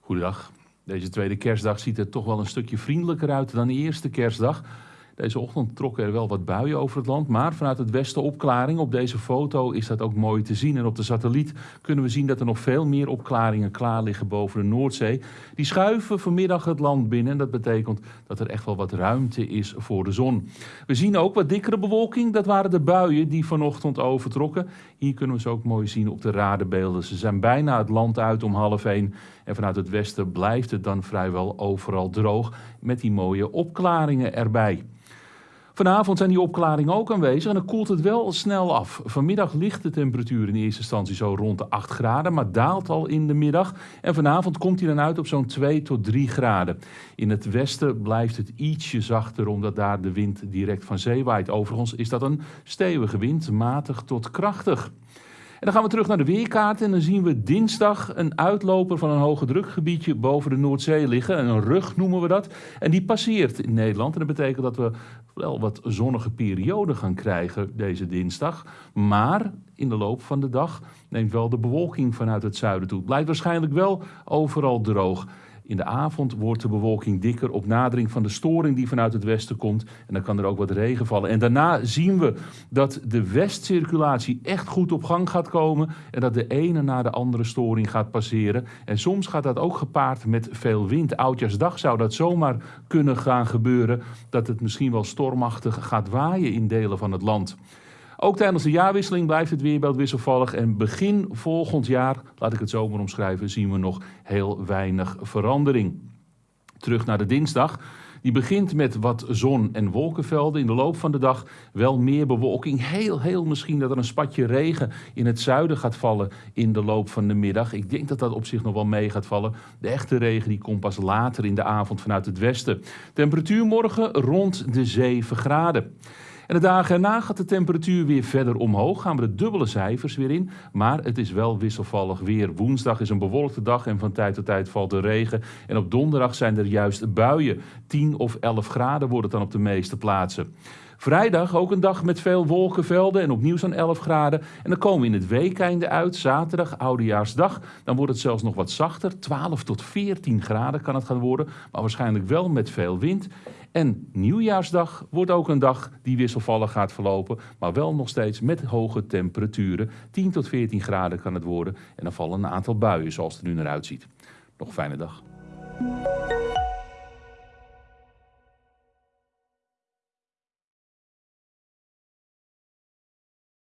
Goedendag. Deze tweede kerstdag ziet er toch wel een stukje vriendelijker uit dan de eerste kerstdag. Deze ochtend trokken er wel wat buien over het land, maar vanuit het westen opklaring. Op deze foto is dat ook mooi te zien. En op de satelliet kunnen we zien dat er nog veel meer opklaringen klaar liggen boven de Noordzee. Die schuiven vanmiddag het land binnen en dat betekent dat er echt wel wat ruimte is voor de zon. We zien ook wat dikkere bewolking. Dat waren de buien die vanochtend overtrokken. Hier kunnen we ze ook mooi zien op de radarbeelden. Ze zijn bijna het land uit om half één. En vanuit het westen blijft het dan vrijwel overal droog met die mooie opklaringen erbij. Vanavond zijn die opklaringen ook aanwezig en dan koelt het wel snel af. Vanmiddag ligt de temperatuur in eerste instantie zo rond de 8 graden, maar daalt al in de middag. En vanavond komt hij dan uit op zo'n 2 tot 3 graden. In het westen blijft het ietsje zachter, omdat daar de wind direct van zee waait. Overigens is dat een stevige wind, matig tot krachtig. Dan gaan we terug naar de weerkaart en dan zien we dinsdag een uitloper van een hoge drukgebiedje boven de Noordzee liggen. Een rug noemen we dat. En die passeert in Nederland. En dat betekent dat we wel wat zonnige perioden gaan krijgen deze dinsdag. Maar in de loop van de dag neemt wel de bewolking vanuit het zuiden toe. Het blijft waarschijnlijk wel overal droog. In de avond wordt de bewolking dikker op nadering van de storing die vanuit het westen komt. En dan kan er ook wat regen vallen. En daarna zien we dat de westcirculatie echt goed op gang gaat komen. En dat de ene na de andere storing gaat passeren. En soms gaat dat ook gepaard met veel wind. Oudjaarsdag zou dat zomaar kunnen gaan gebeuren. Dat het misschien wel stormachtig gaat waaien in delen van het land. Ook tijdens de jaarwisseling blijft het weerbeeld wisselvallig en begin volgend jaar, laat ik het zo maar omschrijven, zien we nog heel weinig verandering. Terug naar de dinsdag. Die begint met wat zon- en wolkenvelden. In de loop van de dag wel meer bewolking. Heel, heel misschien dat er een spatje regen in het zuiden gaat vallen in de loop van de middag. Ik denk dat dat op zich nog wel mee gaat vallen. De echte regen die komt pas later in de avond vanuit het westen. Temperatuur morgen rond de 7 graden. En de dagen erna gaat de temperatuur weer verder omhoog. Gaan we de dubbele cijfers weer in. Maar het is wel wisselvallig weer. Woensdag is een bewolkte dag en van tijd tot tijd valt er regen. En op donderdag zijn er juist buien. 10 of 11 graden wordt het dan op de meeste plaatsen. Vrijdag ook een dag met veel wolkenvelden en opnieuw zo'n 11 graden. En dan komen we in het weekeinde uit, zaterdag, oudejaarsdag. Dan wordt het zelfs nog wat zachter, 12 tot 14 graden kan het gaan worden. Maar waarschijnlijk wel met veel wind. En nieuwjaarsdag wordt ook een dag die wisselvallig gaat verlopen, maar wel nog steeds met hoge temperaturen. 10 tot 14 graden kan het worden en dan vallen een aantal buien zoals het er nu naar uitziet. Nog fijne dag.